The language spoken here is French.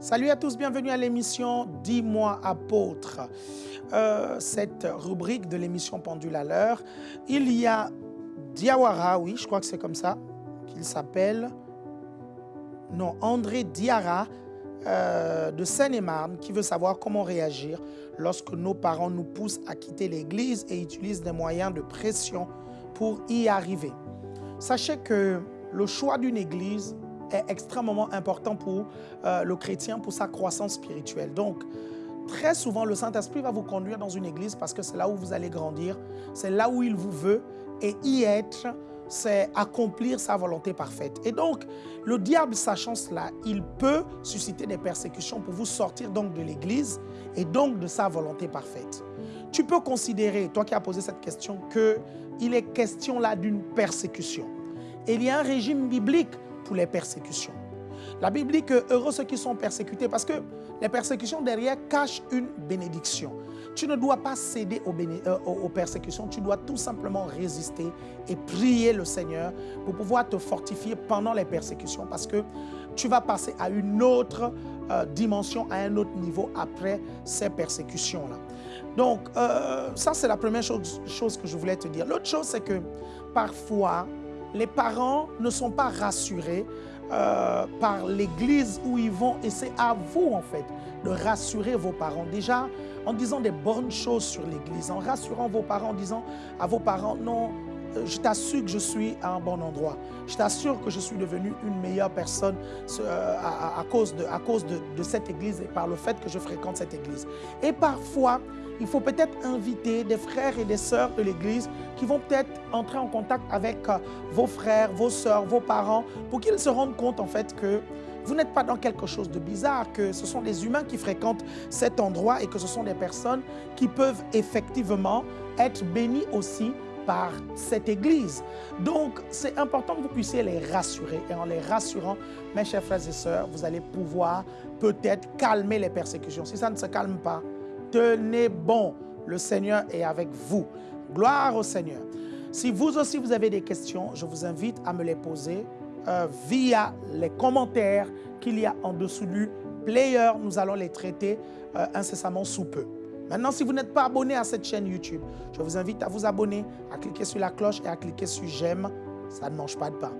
Salut à tous, bienvenue à l'émission Dis-moi apôtre. Euh, cette rubrique de l'émission Pendule à l'heure, il y a Diawara, oui, je crois que c'est comme ça qu'il s'appelle. Non, André Diara euh, de Seine-et-Marne qui veut savoir comment réagir lorsque nos parents nous poussent à quitter l'église et utilisent des moyens de pression pour y arriver. Sachez que le choix d'une église est extrêmement important pour euh, le chrétien, pour sa croissance spirituelle. Donc, très souvent, le Saint-Esprit va vous conduire dans une église parce que c'est là où vous allez grandir, c'est là où il vous veut et y être, c'est accomplir sa volonté parfaite. Et donc, le diable, sachant cela, il peut susciter des persécutions pour vous sortir donc de l'église et donc de sa volonté parfaite. Tu peux considérer, toi qui as posé cette question, qu'il est question là d'une persécution. Et il y a un régime biblique les persécutions. La Bible dit que heureux ceux qui sont persécutés parce que les persécutions derrière cachent une bénédiction. Tu ne dois pas céder euh, aux, persécutions, tu dois tout simplement résister et prier le Seigneur pour pouvoir te fortifier pendant les persécutions parce que tu vas passer à une autre euh, dimension, à un autre niveau après ces persécutions-là. Donc, euh, ça c'est la première chose que je voulais te dire. L'autre chose, c'est que parfois, les parents ne sont pas rassurés euh, par l'église où ils vont et c'est à vous en fait de rassurer vos parents. Déjà en disant des bonnes choses sur l'église, en rassurant vos parents, en disant à vos parents non, euh, je t'assure que je suis à un bon endroit. Je t'assure que je suis devenu une meilleure personne euh, à, cause, de, à cause de, cette église et par le fait que je fréquente cette église. Et parfois, il faut peut-être inviter des frères et des sœurs de l'église qui vont peut-être entrer en contact avec euh, vos frères, vos sœurs, vos parents, pour qu'ils se rendent compte en fait que vous n'êtes pas dans quelque chose de bizarre, que ce sont des humains qui fréquentent cet endroit et que ce sont des personnes qui peuvent effectivement être bénies aussi par cette Église. Donc, c'est important que vous puissiez les rassurer. Et en les rassurant, mes chers frères et sœurs, vous allez pouvoir peut-être calmer les persécutions. Si ça ne se calme pas, tenez bon. Le Seigneur est avec vous. Gloire au Seigneur. Si vous aussi, vous avez des questions, je vous invite à me les poser euh, via les commentaires qu'il y a en dessous du player. Nous allons les traiter euh, incessamment sous peu. Maintenant, si vous n'êtes pas abonné à cette chaîne YouTube, je vous invite à vous abonner, à cliquer sur la cloche et à cliquer sur j'aime. Ça ne mange pas de pain.